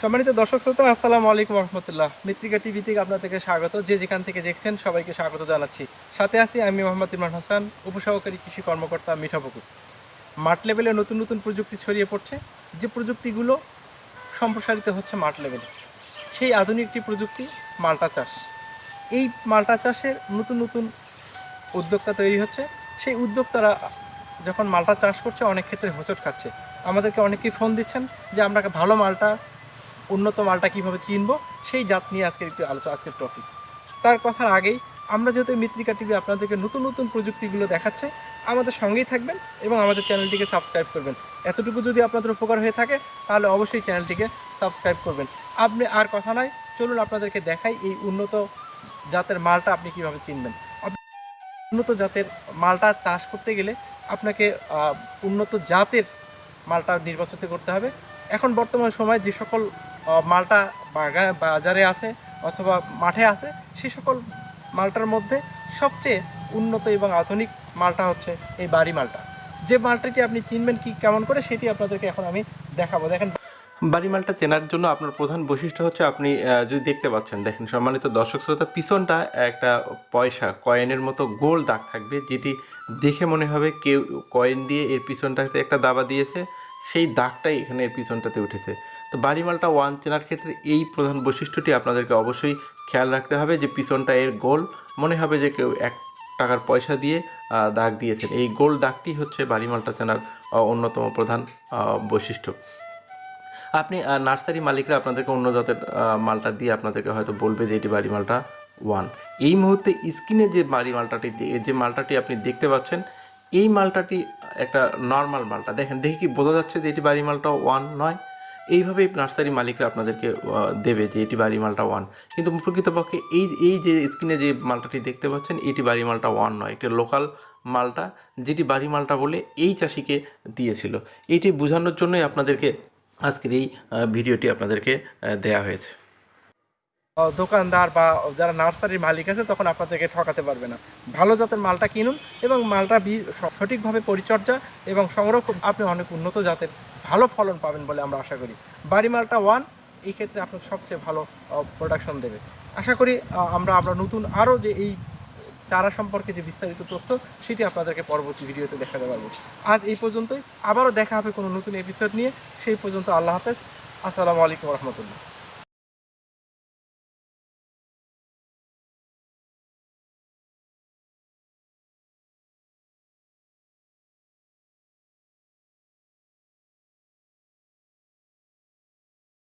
সম্মানিত দর্শক শ্রোতা, আসসালামু আলাইকুম রহমতুল্লাহ। মৃত্তিকা টিভি থেকে আপনাদেরকে স্বাগত। যে যেখান থেকে দেখছেন, সবাইকে স্বাগত জানাচ্ছি। সাথে আছি আমি মোহাম্মদ ইমরান হাসান, উপসহকারী কৃষি কর্মকর্তা মিঠাপুকুর মাঠ লেভেলে নতুন নতুন প্রযুক্তি ছড়িয়ে পড়ছে। যে প্রযুক্তিগুলো সম্প্রসারিত হচ্ছে মাঠ লেভেলে, সেই আধুনিক একটি প্রযুক্তি, মাল্টা চাষ। এই মাল্টা চাষের নতুন নতুন উদ্যোক্তা তৈরি হচ্ছে। সেই উদ্যোক্তারা যখন মালটা চাষ করছে, অনেক ক্ষেত্রে হোঁচট খাচ্ছে। আমাদেরকে অনেকেই ফোন দিচ্ছেন যে, আমরা ভালো মালটা উন্নত মালটা কীভাবে চিনবো সেই জাত নিয়ে আজকের একটু আলোচনা আজকের টপিকস তার কথার আগেই, আমরা যেহেতু মিত্রিকা টিভি আপনাদেরকে নতুন নতুন প্রযুক্তিগুলো দেখাচ্ছে, আমাদের সঙ্গেই থাকবেন এবং আমাদের চ্যানেলটিকে সাবস্ক্রাইব করবেন। এতটুকু যদি আপনাদের উপকার হয়ে থাকে, তাহলে অবশ্যই চ্যানেলটিকে সাবস্ক্রাইব করবেন। আপনি আর কথা নয় চলুন আপনাদেরকে দেখাই এই উন্নত জাতের মালটা আপনি কীভাবে চিনবেন উন্নত জাতের মালটা চাষ করতে গেলে আপনাকে উন্নত জাতের মালটা নির্বাচিত করতে হবে। এখন বর্তমান সময় যে সকল মালটা বাজারে আছে অথবা মাঠে আছে, সে সকল মালটার মধ্যে সবচেয়ে উন্নত এবং আধুনিক মালটা হচ্ছে এই বাড়ি মালটা। যে মালটাটি আপনি চিনবেন কি কেমন করে, সেটি আপনাদেরকে এখন আমি দেখাবো। দেখেন, বাড়ি মালটা চেনার জন্য আপনার প্রধান বৈশিষ্ট্য হচ্ছে আপনি যদি দেখতে পাচ্ছেন, দেখেন সম্মানিত দর্শক শ্রোতা, পিছনটা একটা পয়সা, কয়েনের মতো গোল দাগ থাকবে, যেটি দেখে মনে হবে কেউ কয়েন দিয়ে এর পিছনটাতে একটা দাবা দিয়েছে, সেই দাগটাই এখানে এর পিছনটাতে উঠেছে। তো বাড়ি মালটা ওয়ান চেনার ক্ষেত্রে এই প্রধান বৈশিষ্ট্যটি আপনাদেরকে অবশ্যই খেয়াল রাখতে হবে যে পিছনটা এর গোল। মনে হবে যে কেউ এক টাকার পয়সা দিয়ে দাগ দিয়েছেন। এই গোল দাগটি হচ্ছে বাড়ি মালটা চেনার অন্যতম প্রধান বৈশিষ্ট্য। আপনি নার্সারি মালিকরা আপনাদেরকে অন্য জাতের মালটা দিয়ে আপনাদেরকে হয়তো বলবে যে এটি বাড়ি মালটা ওয়ান। এই মুহূর্তে স্ক্রিনে যে বাড়ি মালটাটি যে মালটাটি আপনি দেখতে পাচ্ছেন, এই মালটাটি একটা নর্মাল মালটা। দেখেন, দেখে কি বোঝা যাচ্ছে যে এটি বাড়ি মালটা ওয়ান নয়? এইভাবেই নার্সারি মালিকরা আপনাদেরকে দেবে যে এটি বাড়ি মালটা ওয়ান কিন্তু প্রকৃতপক্ষে এই এই যে স্ক্রিনে যে মালটাটি দেখতে পাচ্ছেন, এটি বাড়ি মালটা ওয়ান নয়। একটি লোকাল মালটা, যেটি বাড়ি মালটা বলে এই চাষিকে দিয়েছিল। এইটি বোঝানোর জন্যই আপনাদেরকে আজকের এই ভিডিওটি আপনাদেরকে দেয়া হয়েছে। দোকানদার বা যারা নার্সারির মালিক আছে, তখন আপনাদেরকে ঠকাতে পারবে না। ভালো জাতের মালটা কিনুন এবং মালটা সঠিকভাবে পরিচর্যা এবং সংরক্ষণ। আপনি অনেক উন্নত জাতের ভালো ফলন পাবেন বলে আমরা আশা করি। বাড়ি মালটা ওয়ান এই ক্ষেত্রে আপনার সবচেয়ে ভালো প্রোডাকশন দেবে। আশা করি আমরা আমরা নতুন আরও যে এই চারা সম্পর্কে যে বিস্তারিত তথ্য, সেটি আপনাদেরকে পরবর্তী ভিডিওতে দেখাতে পারব। আজ এই পর্যন্তই। আবারও দেখা হবে কোনো নতুন এপিসোড নিয়ে। সেই পর্যন্ত আল্লাহ হাফেজ। আসসালামু আলাইকুম রহমতুল্লাহ।